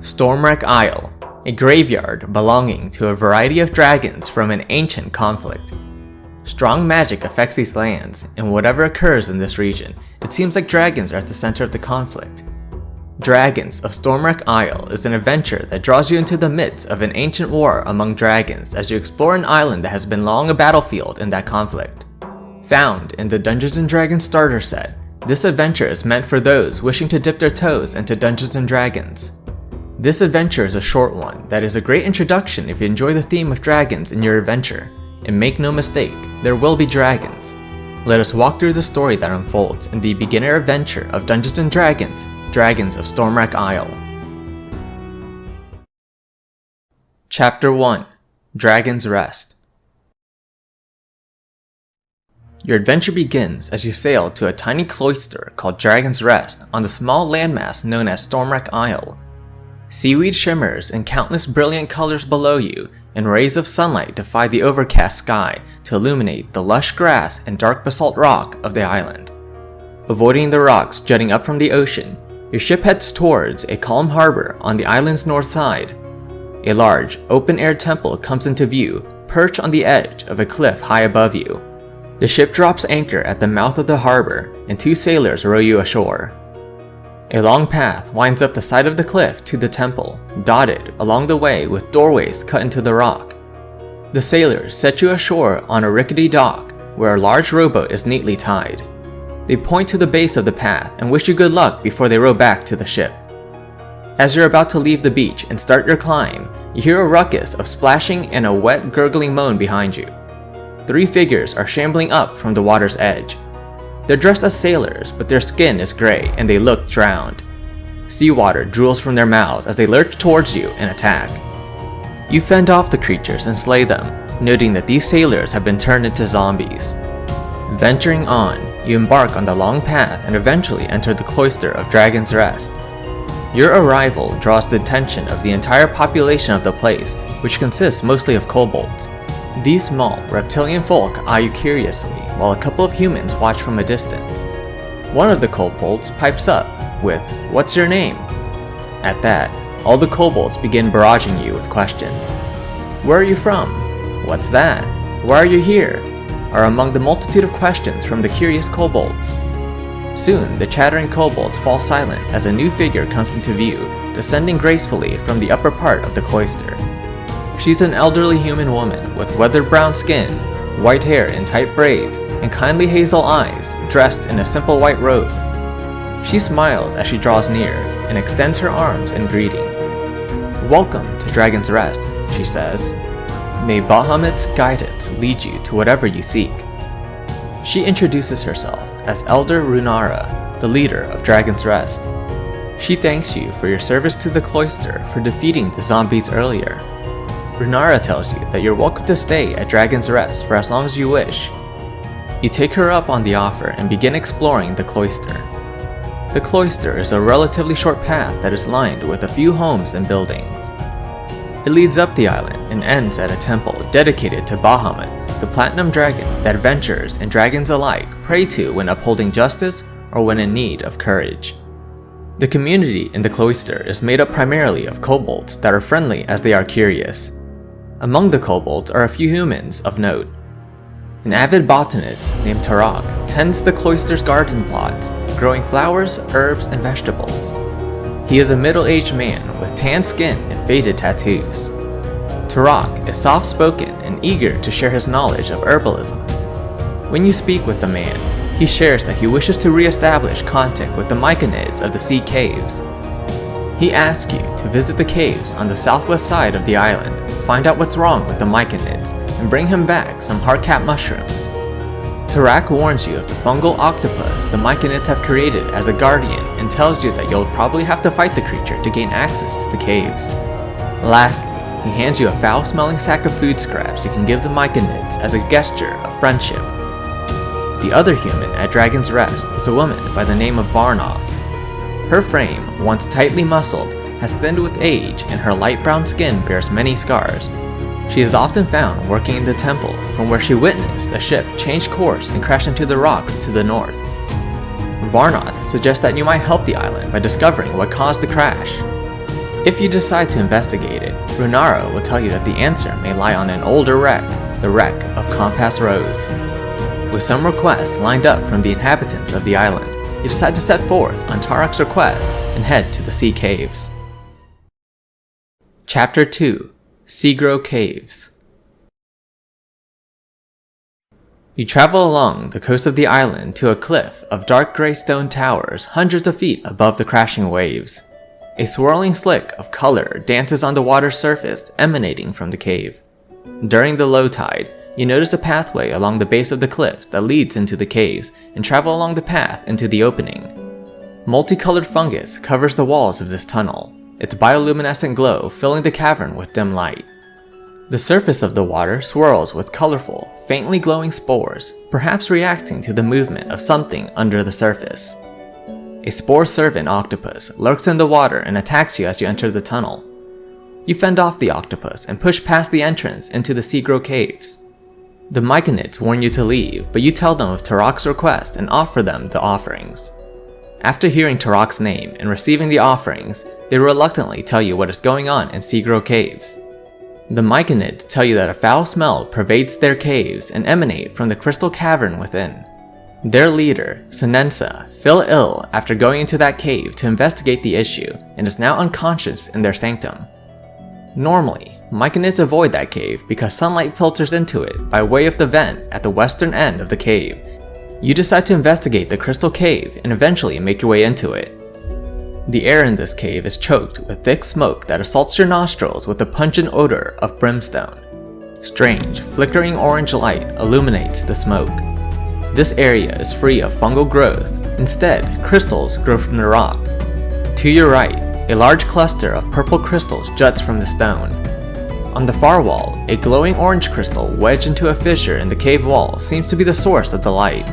Stormwreck Isle, a graveyard belonging to a variety of dragons from an ancient conflict. Strong magic affects these lands, and whatever occurs in this region, it seems like dragons are at the center of the conflict. Dragons of Stormwreck Isle is an adventure that draws you into the midst of an ancient war among dragons as you explore an island that has been long a battlefield in that conflict. Found in the Dungeons & Dragons starter set, this adventure is meant for those wishing to dip their toes into Dungeons & Dragons. This adventure is a short one that is a great introduction if you enjoy the theme of dragons in your adventure. And make no mistake, there will be dragons. Let us walk through the story that unfolds in the beginner adventure of Dungeons & Dragons, Dragons of Stormwreck Isle. Chapter 1 Dragon's Rest Your adventure begins as you sail to a tiny cloister called Dragon's Rest on the small landmass known as Stormwreck Isle, Seaweed shimmers in countless brilliant colors below you, and rays of sunlight defy the overcast sky to illuminate the lush grass and dark basalt rock of the island. Avoiding the rocks jutting up from the ocean, your ship heads towards a calm harbor on the island's north side. A large, open-air temple comes into view, perched on the edge of a cliff high above you. The ship drops anchor at the mouth of the harbor, and two sailors row you ashore. A long path winds up the side of the cliff to the temple, dotted along the way with doorways cut into the rock. The sailors set you ashore on a rickety dock where a large rowboat is neatly tied. They point to the base of the path and wish you good luck before they row back to the ship. As you're about to leave the beach and start your climb, you hear a ruckus of splashing and a wet gurgling moan behind you. Three figures are shambling up from the water's edge, they're dressed as sailors, but their skin is gray and they look drowned. Seawater drools from their mouths as they lurch towards you and attack. You fend off the creatures and slay them, noting that these sailors have been turned into zombies. Venturing on, you embark on the long path and eventually enter the cloister of Dragon's Rest. Your arrival draws the attention of the entire population of the place, which consists mostly of kobolds. These small, reptilian folk eye you curiously, while a couple of humans watch from a distance. One of the kobolds pipes up with, What's your name? At that, all the kobolds begin barraging you with questions. Where are you from? What's that? Why are you here? are among the multitude of questions from the curious kobolds. Soon, the chattering kobolds fall silent as a new figure comes into view, descending gracefully from the upper part of the cloister. She's an elderly human woman with weathered brown skin, white hair in tight braids, and kindly hazel eyes, dressed in a simple white robe. She smiles as she draws near and extends her arms in greeting. Welcome to Dragon's Rest, she says. May Bahamut's guidance lead you to whatever you seek. She introduces herself as Elder Runara, the leader of Dragon's Rest. She thanks you for your service to the cloister for defeating the zombies earlier Runara tells you that you're welcome to stay at Dragon's Rest for as long as you wish. You take her up on the offer and begin exploring the cloister. The cloister is a relatively short path that is lined with a few homes and buildings. It leads up the island and ends at a temple dedicated to Bahamut, the platinum dragon that adventurers and dragons alike pray to when upholding justice or when in need of courage. The community in the cloister is made up primarily of kobolds that are friendly as they are curious. Among the kobolds are a few humans of note. An avid botanist named Tarak tends the cloister's garden plots, growing flowers, herbs, and vegetables. He is a middle-aged man with tan skin and faded tattoos. Tarak is soft-spoken and eager to share his knowledge of herbalism. When you speak with the man, he shares that he wishes to re-establish contact with the Myconids of the Sea Caves he asks you to visit the caves on the southwest side of the island, find out what's wrong with the myconids, and bring him back some hardcap mushrooms. Tarak warns you of the fungal octopus the myconids have created as a guardian and tells you that you'll probably have to fight the creature to gain access to the caves. Lastly, he hands you a foul-smelling sack of food scraps you can give the myconids as a gesture of friendship. The other human at Dragon's Rest is a woman by the name of Varnoth, her frame, once tightly muscled, has thinned with age and her light brown skin bears many scars. She is often found working in the temple from where she witnessed a ship change course and crash into the rocks to the north. Varnoth suggests that you might help the island by discovering what caused the crash. If you decide to investigate it, Runara will tell you that the answer may lie on an older wreck, the wreck of Compass Rose. With some requests lined up from the inhabitants of the island, you decide to set forth on Tarak's request and head to the Sea Caves. Chapter 2 Seagrow Caves You travel along the coast of the island to a cliff of dark gray stone towers hundreds of feet above the crashing waves. A swirling slick of color dances on the water's surface emanating from the cave. During the low tide, you notice a pathway along the base of the cliffs that leads into the caves and travel along the path into the opening. Multicolored fungus covers the walls of this tunnel, its bioluminescent glow filling the cavern with dim light. The surface of the water swirls with colorful, faintly glowing spores, perhaps reacting to the movement of something under the surface. A spore-servant octopus lurks in the water and attacks you as you enter the tunnel. You fend off the octopus and push past the entrance into the Seagrow Caves. The Myconids warn you to leave, but you tell them of Tarak's request and offer them the offerings. After hearing Tarak's name and receiving the offerings, they reluctantly tell you what is going on in Seagrow Caves. The Myconids tell you that a foul smell pervades their caves and emanate from the crystal cavern within. Their leader, Sinensa, fell ill after going into that cave to investigate the issue and is now unconscious in their sanctum. Normally, Myconids avoid that cave because sunlight filters into it by way of the vent at the western end of the cave. You decide to investigate the crystal cave and eventually make your way into it. The air in this cave is choked with thick smoke that assaults your nostrils with the pungent odor of brimstone. Strange, flickering orange light illuminates the smoke. This area is free of fungal growth, instead crystals grow from the rock. To your right, a large cluster of purple crystals juts from the stone. On the far wall, a glowing orange crystal wedged into a fissure in the cave wall seems to be the source of the light.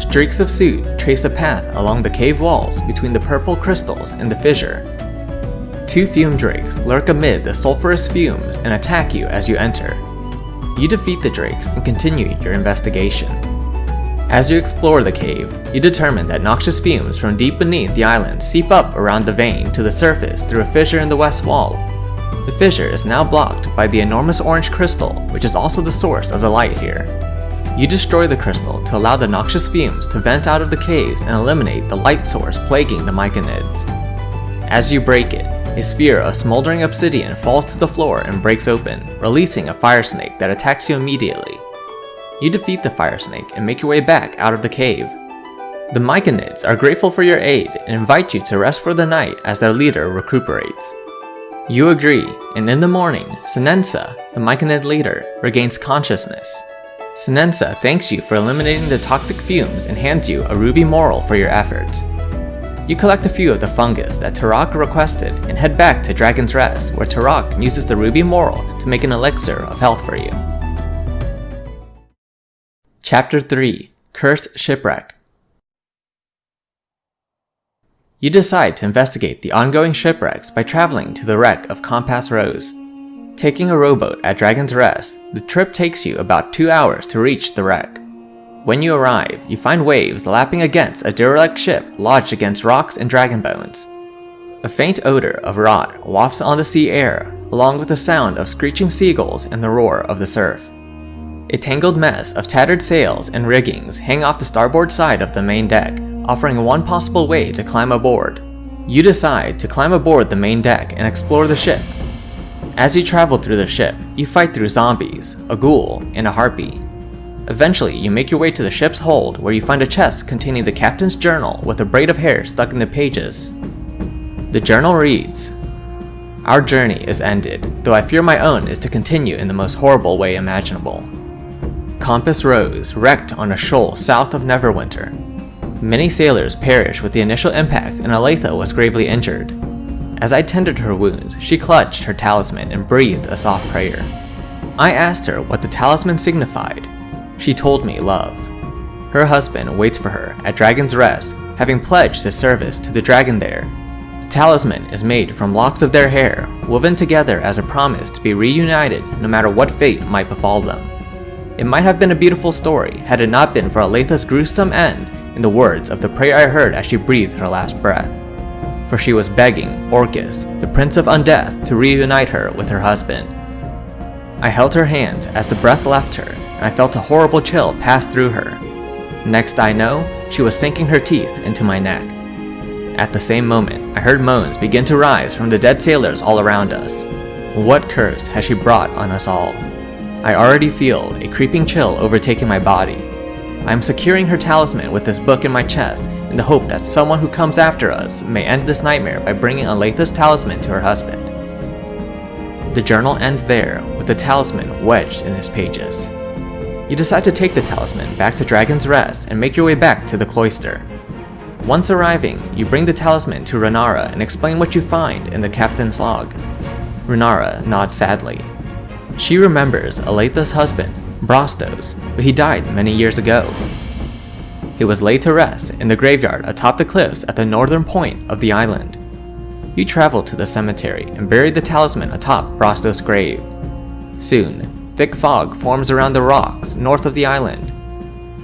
Streaks of soot trace a path along the cave walls between the purple crystals and the fissure. Two fume drakes lurk amid the sulfurous fumes and attack you as you enter. You defeat the drakes and continue your investigation. As you explore the cave, you determine that noxious fumes from deep beneath the island seep up around the vein to the surface through a fissure in the west wall. The fissure is now blocked by the enormous orange crystal, which is also the source of the light here. You destroy the crystal to allow the noxious fumes to vent out of the caves and eliminate the light source plaguing the Myconids. As you break it, a sphere of smoldering obsidian falls to the floor and breaks open, releasing a fire snake that attacks you immediately. You defeat the fire snake and make your way back out of the cave. The Myconids are grateful for your aid and invite you to rest for the night as their leader recuperates. You agree, and in the morning, Sinensa, the Myconid leader, regains consciousness. Sinensa thanks you for eliminating the toxic fumes and hands you a ruby morel for your efforts. You collect a few of the fungus that Tarak requested and head back to Dragon's Rest where Tarak uses the ruby morel to make an elixir of health for you. Chapter 3 Cursed Shipwreck You decide to investigate the ongoing shipwrecks by traveling to the wreck of Compass Rose. Taking a rowboat at Dragon's Rest, the trip takes you about 2 hours to reach the wreck. When you arrive, you find waves lapping against a derelict ship lodged against rocks and dragon bones. A faint odor of rot wafts on the sea air, along with the sound of screeching seagulls and the roar of the surf. A tangled mess of tattered sails and riggings hang off the starboard side of the main deck, offering one possible way to climb aboard. You decide to climb aboard the main deck and explore the ship, as you travel through the ship, you fight through zombies, a ghoul, and a harpy. Eventually, you make your way to the ship's hold where you find a chest containing the captain's journal with a braid of hair stuck in the pages. The journal reads, Our journey is ended, though I fear my own is to continue in the most horrible way imaginable. Compass Rose wrecked on a shoal south of Neverwinter. Many sailors perished with the initial impact and Aletha was gravely injured. As I tended her wounds, she clutched her talisman and breathed a soft prayer. I asked her what the talisman signified. She told me love. Her husband waits for her at Dragon's Rest, having pledged his service to the dragon there. The talisman is made from locks of their hair, woven together as a promise to be reunited no matter what fate might befall them. It might have been a beautiful story had it not been for Aletha's gruesome end in the words of the prayer I heard as she breathed her last breath. for she was begging Orcus, the Prince of Undeath, to reunite her with her husband. I held her hands as the breath left her, and I felt a horrible chill pass through her. Next I know, she was sinking her teeth into my neck. At the same moment, I heard moans begin to rise from the dead sailors all around us. What curse has she brought on us all? I already feel a creeping chill overtaking my body. I am securing her talisman with this book in my chest in the hope that someone who comes after us may end this nightmare by bringing Aletha's talisman to her husband. The journal ends there, with the talisman wedged in its pages. You decide to take the talisman back to Dragon's Rest and make your way back to the cloister. Once arriving, you bring the talisman to Runara and explain what you find in the captain's log. Runara nods sadly. She remembers Aletha's husband, Brostos, but he died many years ago. He was laid to rest in the graveyard atop the cliffs at the northern point of the island. You travel to the cemetery and bury the talisman atop Brostos' grave. Soon, thick fog forms around the rocks north of the island.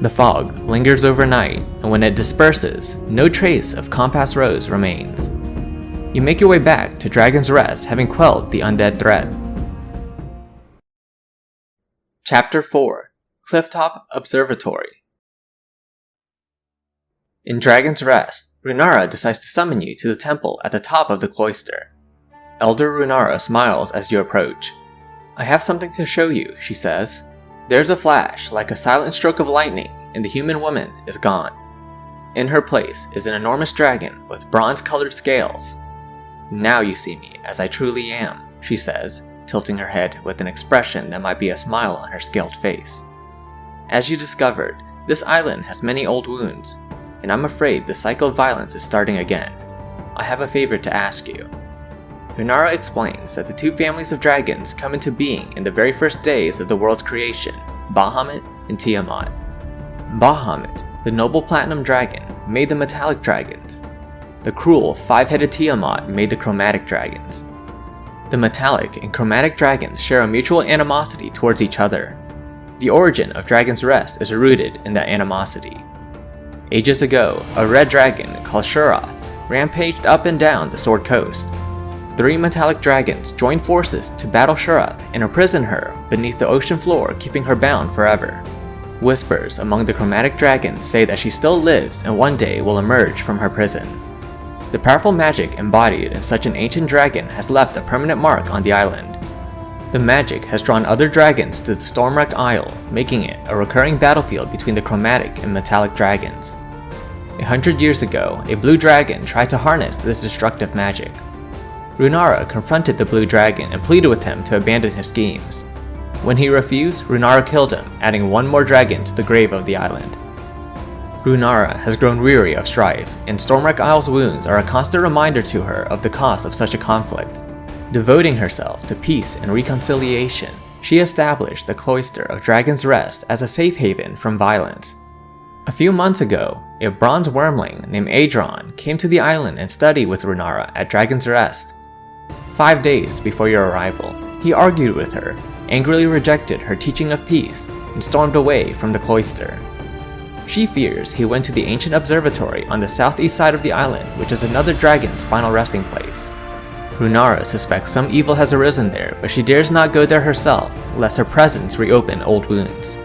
The fog lingers overnight, and when it disperses, no trace of Compass Rose remains. You make your way back to Dragon's Rest having quelled the undead threat. Chapter 4 Clifftop Observatory In Dragon's Rest, Runara decides to summon you to the temple at the top of the cloister. Elder Runara smiles as you approach. I have something to show you, she says. There's a flash, like a silent stroke of lightning, and the human woman is gone. In her place is an enormous dragon with bronze-colored scales. Now you see me as I truly am, she says, tilting her head with an expression that might be a smile on her scaled face. As you discovered, this island has many old wounds, and I'm afraid the cycle of violence is starting again. I have a favor to ask you. Runara explains that the two families of dragons come into being in the very first days of the world's creation, Bahamut and Tiamat. Bahamut, the noble platinum dragon, made the metallic dragons. The cruel, five-headed Tiamat made the chromatic dragons. The metallic and chromatic dragons share a mutual animosity towards each other. The origin of Dragon's Rest is rooted in that animosity. Ages ago, a red dragon called Sharruth rampaged up and down the Sword Coast. Three metallic dragons joined forces to battle Sharruth and imprison her beneath the ocean floor keeping her bound forever. Whispers among the chromatic dragons say that she still lives and one day will emerge from her prison. The powerful magic embodied in such an ancient dragon has left a permanent mark on the island. The magic has drawn other dragons to the Stormwreck Isle, making it a recurring battlefield between the chromatic and metallic dragons. A hundred years ago, a blue dragon tried to harness this destructive magic. Runara confronted the blue dragon and pleaded with him to abandon his schemes. When he refused, Runara killed him, adding one more dragon to the grave of the island. Runara has grown weary of strife, and Stormwreck Isle's wounds are a constant reminder to her of the cost of such a conflict. Devoting herself to peace and reconciliation, she established the Cloister of Dragon's Rest as a safe haven from violence. A few months ago, a bronze wyrmling named Aidron came to the island and studied with Runara at Dragon's Rest. Five days before your arrival, he argued with her, angrily rejected her teaching of peace, and stormed away from the cloister. She fears he went to the ancient observatory on the southeast side of the island, which is another dragon's final resting place. Runara suspects some evil has arisen there, but she dares not go there herself, lest her presence reopen old wounds.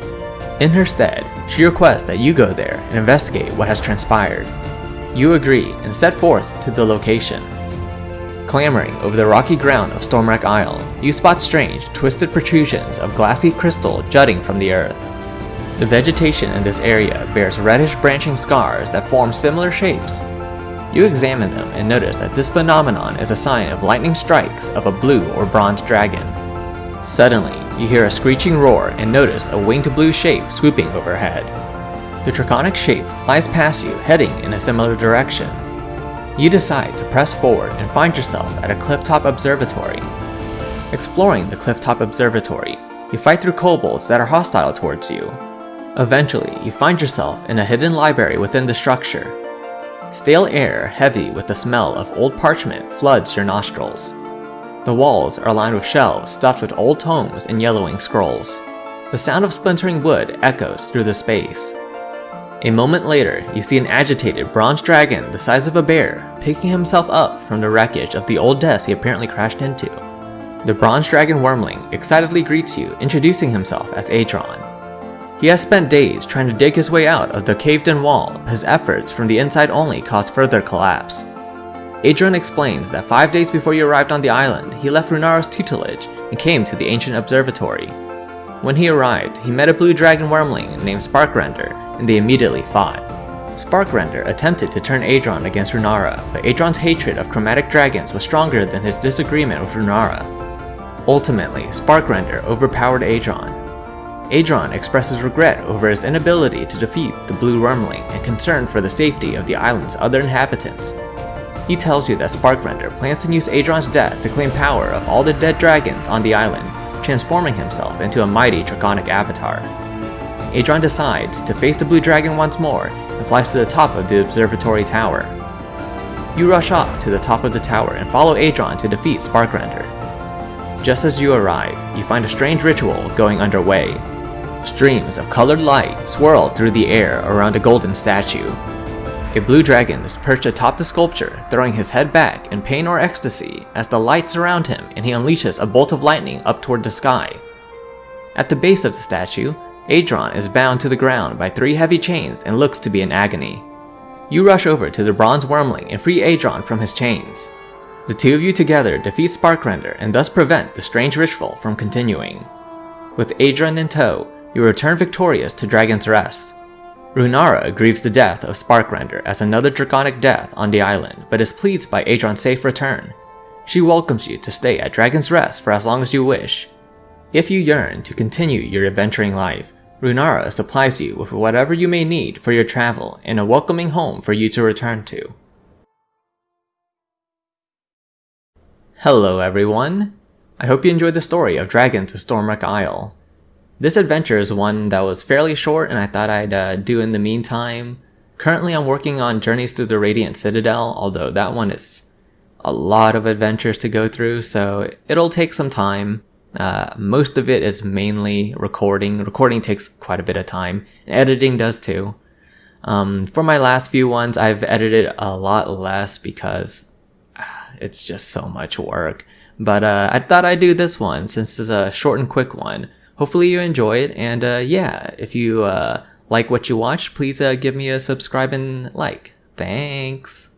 In her stead, she requests that you go there and investigate what has transpired. You agree and set forth to the location. Clambering over the rocky ground of Stormwreck Isle, you spot strange, twisted protrusions of glassy crystal jutting from the earth. The vegetation in this area bears reddish branching scars that form similar shapes. You examine them and notice that this phenomenon is a sign of lightning strikes of a blue or bronze dragon. Suddenly, you hear a screeching roar and notice a winged blue shape swooping overhead. The draconic shape flies past you, heading in a similar direction. You decide to press forward and find yourself at a clifftop observatory. Exploring the clifftop observatory, you fight through kobolds that are hostile towards you, Eventually, you find yourself in a hidden library within the structure. Stale air, heavy with the smell of old parchment, floods your nostrils. The walls are lined with shelves stuffed with old tomes and yellowing scrolls. The sound of splintering wood echoes through the space. A moment later, you see an agitated bronze dragon the size of a bear picking himself up from the wreckage of the old desk he apparently crashed into. The bronze dragon wyrmling excitedly greets you, introducing himself as Aidron. He has spent days trying to dig his way out of the caved-in wall, his efforts from the inside only caused further collapse. Aidron explains that five days before he arrived on the island, he left Runara's tutelage and came to the ancient observatory. When he arrived, he met a blue dragon wyrmling named Sparkrender, and they immediately fought. Sparkrender attempted to turn Aidron against Runara, but Aidron's hatred of chromatic dragons was stronger than his disagreement with Runara. Ultimately, Sparkrender overpowered Aidron. Aidron expresses regret over his inability to defeat the Blue Wyrmling and concern for the safety of the island's other inhabitants. He tells you that Sparkrender plans to use Aidron's death to claim power of all the dead dragons on the island, transforming himself into a mighty draconic avatar. Aidron decides to face the Blue Dragon once more and flies to the top of the observatory tower. You rush off to the top of the tower and follow Aidron to defeat Sparkrender. Just as you arrive, you find a strange ritual going underway. Streams of colored light swirl through the air around a golden statue. A blue dragon is perched atop the sculpture, throwing his head back in pain or ecstasy as the light surround him and he unleashes a bolt of lightning up toward the sky. At the base of the statue, Aidron is bound to the ground by three heavy chains and looks to be in agony. You rush over to the bronze wyrmling and free Aidron from his chains. The two of you together defeat Sparkrender and thus prevent the strange ritual from continuing. With Aidron in tow, you return victorious to Dragon's Rest. Runara grieves the death of Sparkrender as another draconic death on the island, but is pleased by Aidron's safe return. She welcomes you to stay at Dragon's Rest for as long as you wish. If you yearn to continue your adventuring life, Runara supplies you with whatever you may need for your travel and a welcoming home for you to return to. Hello everyone! I hope you enjoyed the story of Dragons of Stormwreck Isle. This adventure is one that was fairly short and I thought I'd uh, do in the meantime. Currently I'm working on Journeys Through the Radiant Citadel, although that one is a lot of adventures to go through, so it'll take some time. Uh, most of it is mainly recording. Recording takes quite a bit of time, and editing does too. Um, for my last few ones, I've edited a lot less because it's just so much work. But uh, I thought I'd do this one since it's a short and quick one. Hopefully you enjoy it, and uh, yeah, if you uh, like what you watch, please uh, give me a subscribe and like. Thanks.